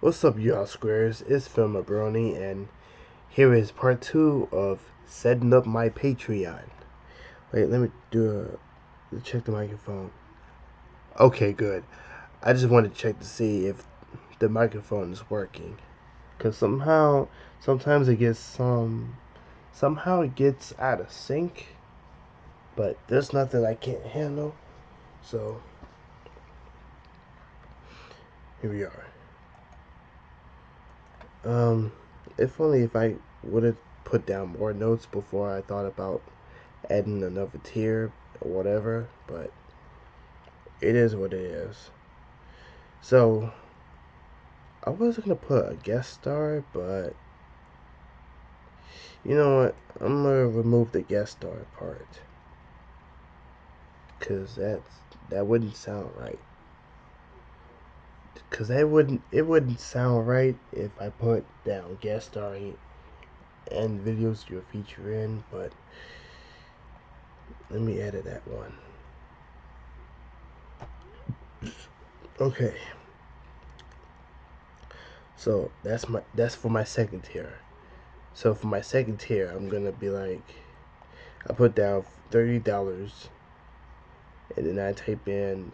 What's up, y'all squares? It's Phil Brony, and here is part two of setting up my Patreon. Wait, let me do a check the microphone. Okay, good. I just wanted to check to see if the microphone is working, cause somehow, sometimes it gets some, somehow it gets out of sync. But there's nothing I can't handle, so here we are. Um, if only if I would have put down more notes before I thought about adding another tier or whatever, but it is what it is. So, I was gonna put a guest star, but you know what? I'm gonna remove the guest star part. Cause that's that wouldn't sound right because that wouldn't it wouldn't sound right if I put down guest starring and videos you're featuring, but let me edit that one. Okay. So that's my that's for my second tier. So for my second tier, I'm gonna be like, I put down thirty dollars, and then I type in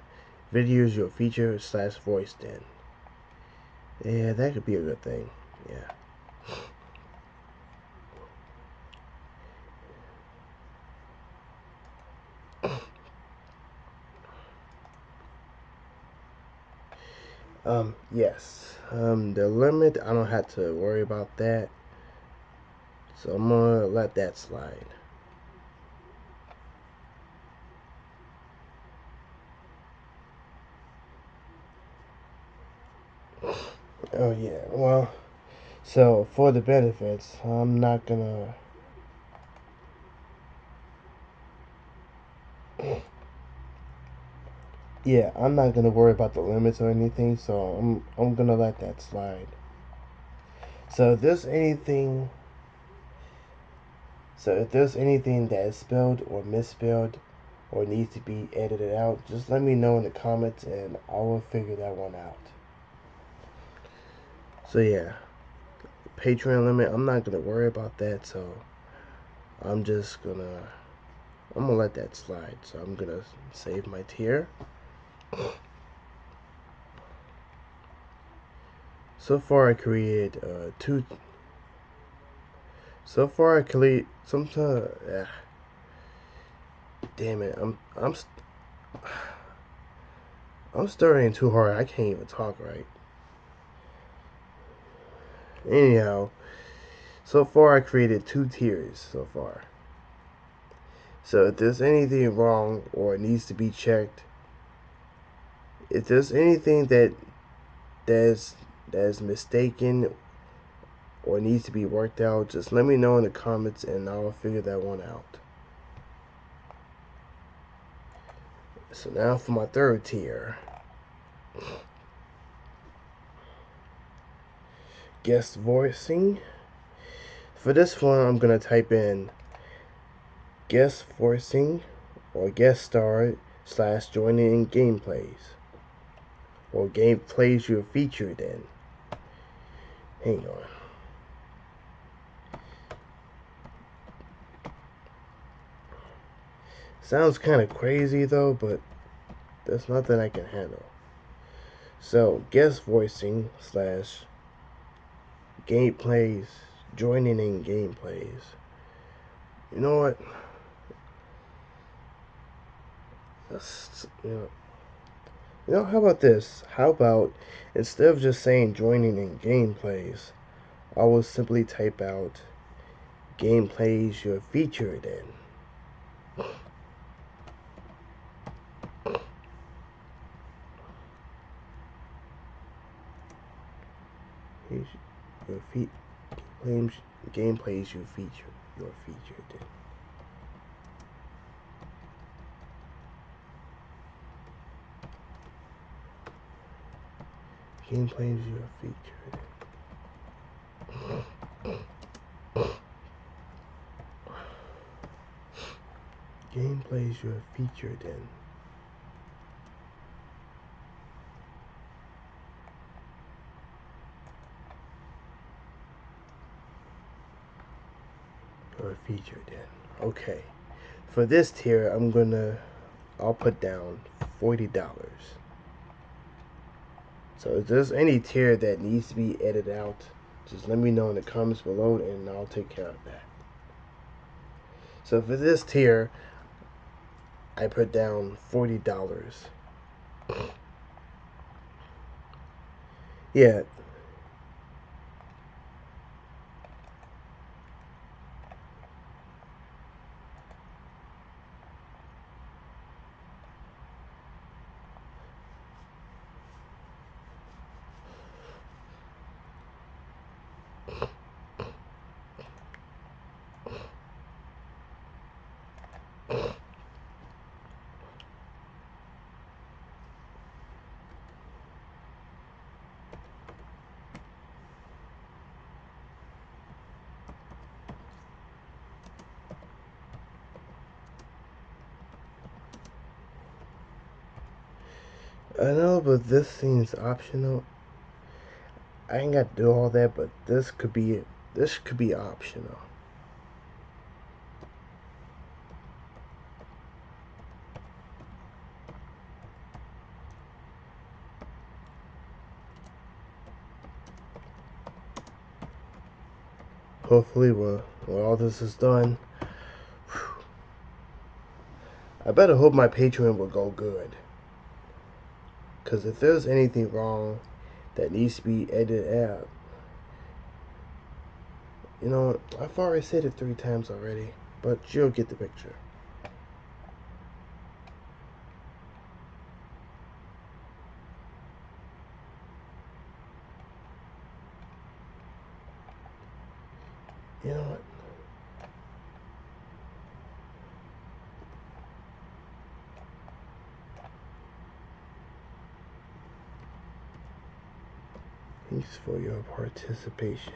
videos you'll feature slash voice in. Yeah, that could be a good thing. Yeah. Um, yes. Um, the limit, I don't have to worry about that. So I'm gonna let that slide. Oh yeah, well, so for the benefits, I'm not gonna. Yeah, I'm not gonna worry about the limits or anything, so I'm I'm gonna let that slide. So if there's anything, so if there's anything that is spelled or misspelled or needs to be edited out, just let me know in the comments and I will figure that one out. So yeah, Patreon limit, I'm not gonna worry about that. So I'm just gonna, I'm gonna let that slide. So I'm gonna save my tier. So far I created uh, two. So far I create sometimes. Uh, damn it, I'm I'm. I'm stuttering too hard. I can't even talk right. Anyhow, so far I created two tiers so far. So if there's anything wrong or needs to be checked, if there's anything that that's that's mistaken or needs to be worked out, just let me know in the comments and I'll figure that one out. So now for my third tier. Guest voicing. For this one, I'm going to type in guest voicing or guest star slash joining in gameplays or gameplays you're featured in. Hang on. Sounds kind of crazy though, but that's nothing I can handle. So, guest voicing slash gameplays, joining in gameplays. You know what? That's, you know, you know, how about this? How about instead of just saying joining in gameplays, I will simply type out gameplays you're featured in. Your feet games gameplays you feature you're featured. Gameplays you are featured. Gameplays you are featured in. Or featured in. Okay. For this tier, I'm gonna, I'll put down $40. So if there's any tier that needs to be edited out, just let me know in the comments below and I'll take care of that. So for this tier, I put down $40. Yeah, I know, but this seems optional. I ain't got to do all that, but this could be this could be optional. Hopefully, when, when all this is done, whew, I better hope my Patreon will go good. Because if there's anything wrong that needs to be edited out, you know, I've already said it three times already, but you'll get the picture. You know what? Thanks for your participation.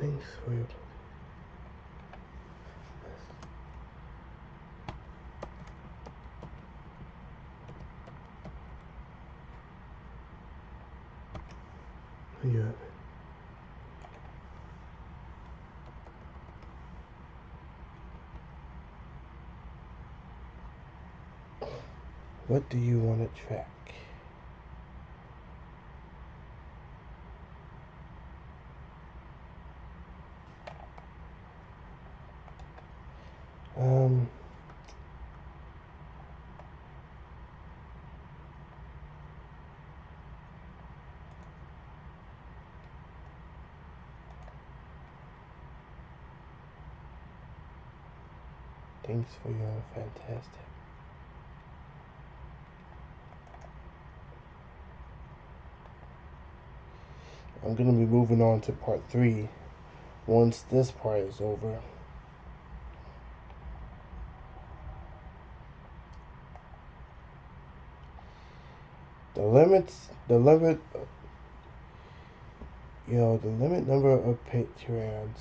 Thanks for your. Yeah. What do you want to track? Um, thanks for your fantastic. I'm going to be moving on to part three once this part is over. The limits, the limit, you know, the limit number of Patreons.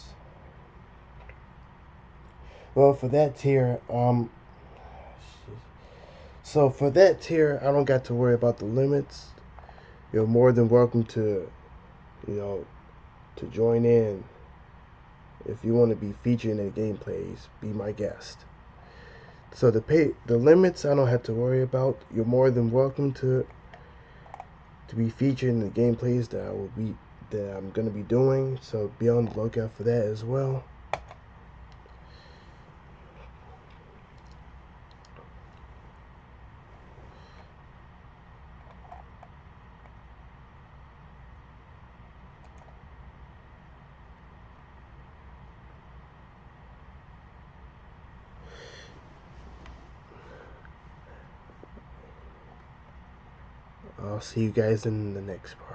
Well, for that tier, um, so for that tier, I don't got to worry about the limits. You're more than welcome to, you know, to join in. If you want to be featured in the gameplays, be my guest. So the pay, the limits, I don't have to worry about. You're more than welcome to to be featured in the gameplays that I will be that I'm gonna be doing. So be on the lookout for that as well. I'll see you guys in the next part.